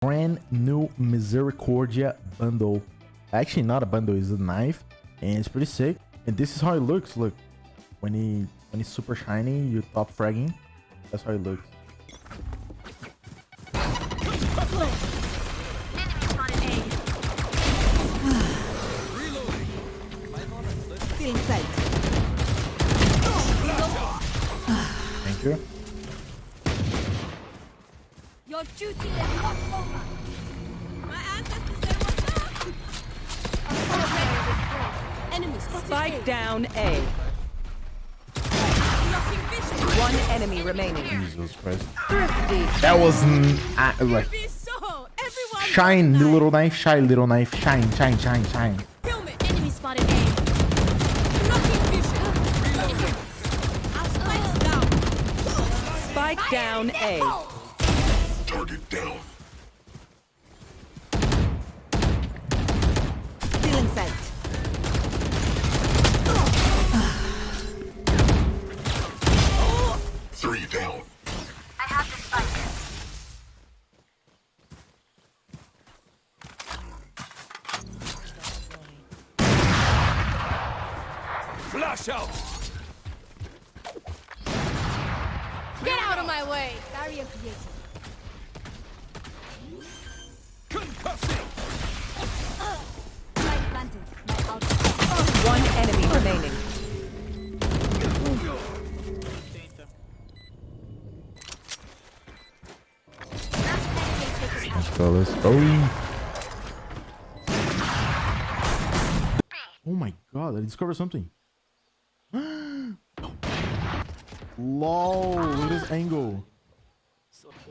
brand new Misericordia bundle. Actually, not a bundle, it's a knife, and it's pretty sick. And this is how it looks. Look, when he when it's super shiny, you top fragging. That's how it looks. Thank duty is not over. My ancestors said what's up? Enemy spotted Spike down A. One enemy remaining. Jesus Christ. Thrifty. That was n- uh, like so. Shine, wants little knife, shine, little knife, shine, shine, shine, shine. Enemy spotted A. Blocking vision. Our spikes down. Spike down A. of my way. Barrier created. Concussing! Light planted. One enemy remaining. Let's go, let's go. Oh my god, I discovered something. Lol, look at this ah. angle.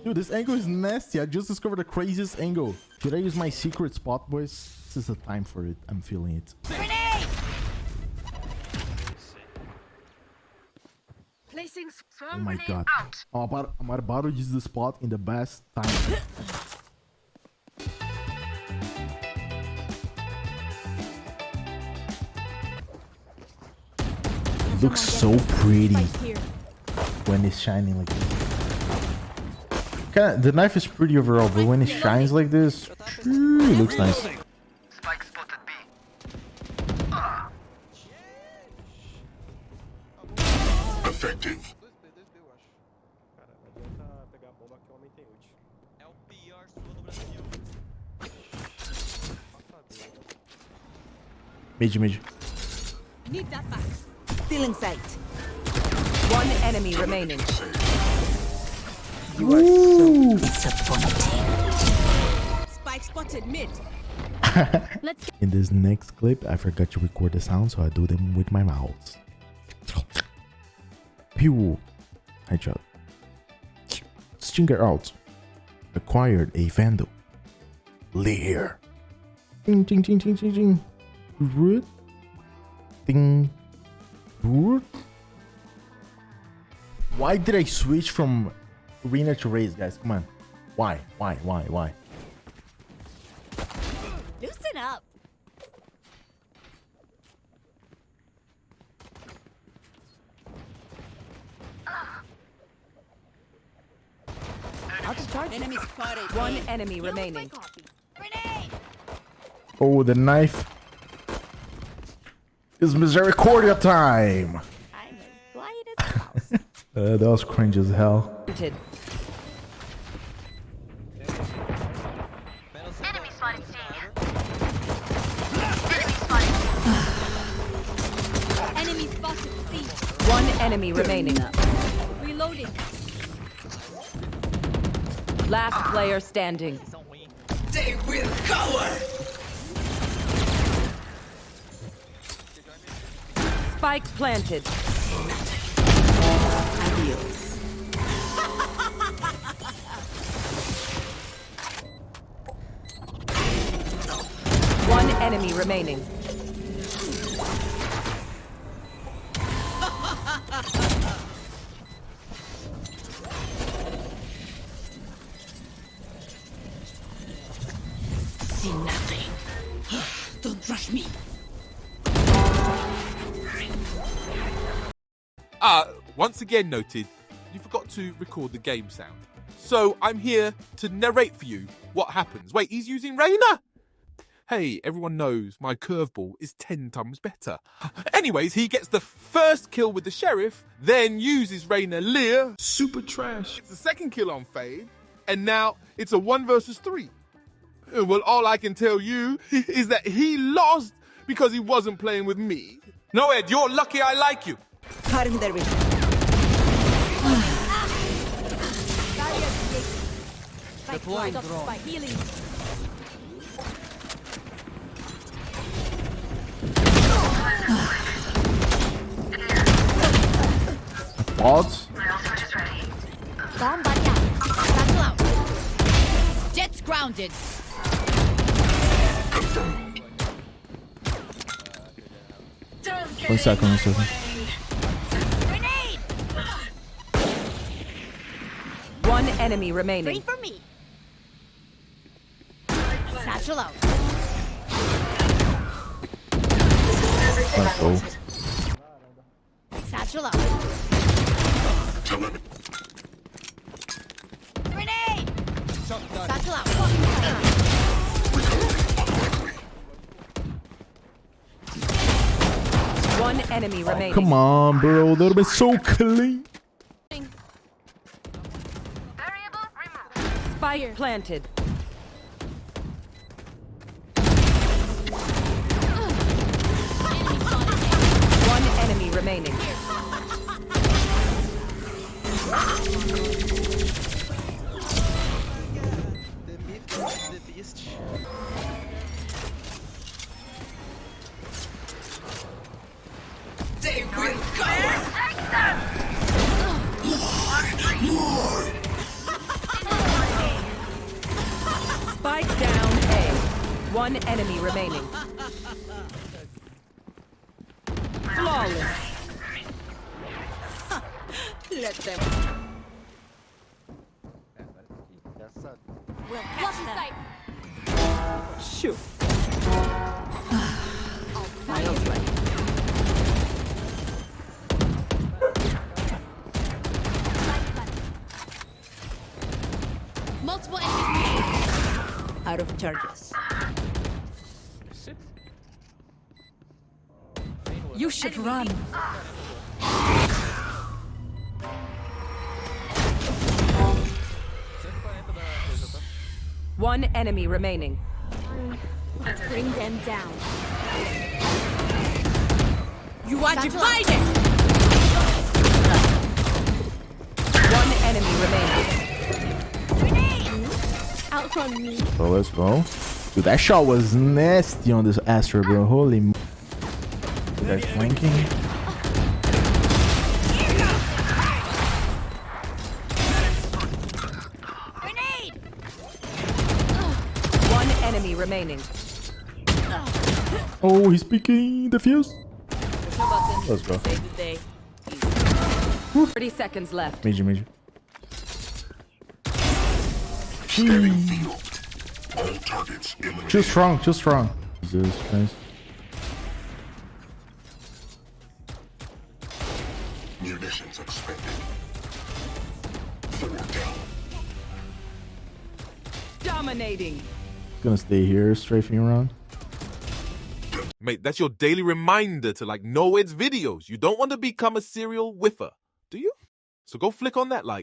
Dude, this angle is nasty. I just discovered the craziest angle. Should I use my secret spot, boys? This is the time for it. I'm feeling it. Grenade. Placing Oh my god. I'm about, I'm about to use the spot in the best time. Looks so pretty. When it's shining like this. Kinda, the knife is pretty overall, but when it shines like this, it looks nice. Spike spotted B. Effective. Mid, mid. Need that back. Stealing sight. One enemy remaining. Spike spotted mid. Let's In this next clip, I forgot to record the sound, so I do them with my mouth. Pew. Headshot. Stinger out. Acquired a Vandal. Leer. Ding, ding, ding, ding, ding, ding. Root. Ding. Why did I switch from arena to Raze, guys? Come on. Why? Why? Why? Why? loosen up. I'll discharge Enemy spotted. One enemy Here's remaining. copy. Oh, the knife. It's Misericordia time. Uh, that was cringe as hell. Enemy spotted C. Enemy spotted C. One enemy remaining. Reloading. Last player standing. They will cover! Spike planted. One enemy remaining. See nothing. Don't rush me. Ah, once again noted, you forgot to record the game sound. So I'm here to narrate for you what happens? Wait, he's using Reyna? Hey, everyone knows my curveball is 10 times better. Anyways, he gets the first kill with the sheriff, then uses Reyna Leer. Super trash. It's the second kill on Fade, and now it's a one versus three. Uh, Well, all I can tell you is that he lost because he wasn't playing with me. No, Ed, you're lucky I like you. Cutting their vision. Spike dried spike. Healing. Quads. Bomb buddy out. Battle out. Jets grounded. One second, one second. One enemy remaining. Three for me. Satchel out. Let's go. Satchel out. Grenade! Satchel out. One enemy oh, remaining. Come on, bro. That'll be so clean. Spike planted. Remaining. The mid is the beast. They will. Spike down A. One enemy remaining. Flawless. Let them. We'll catch them. Shoot. Multiple enemies. Out of charges. You should run. Ah. One enemy remaining. Let's Bring them down. You want Satchel out. divided. One enemy remaining. Grenade! Outrun me. So let's go. Dude, that shot was nasty on this Astra, bro. Holy. m- Guys flanking. Remaining. Oh, he's picking the fuse. Let's go. Save 30 seconds left. Major, major. Scanning field. All targets eliminated. Too strong, too strong. Jesus Christ. Munitions expected. Four down. Dominating. Gonna stay here, strafing around. Mate, that's your daily reminder to like know its videos. You don't want to become a serial whiffer, do you? So go flick on that like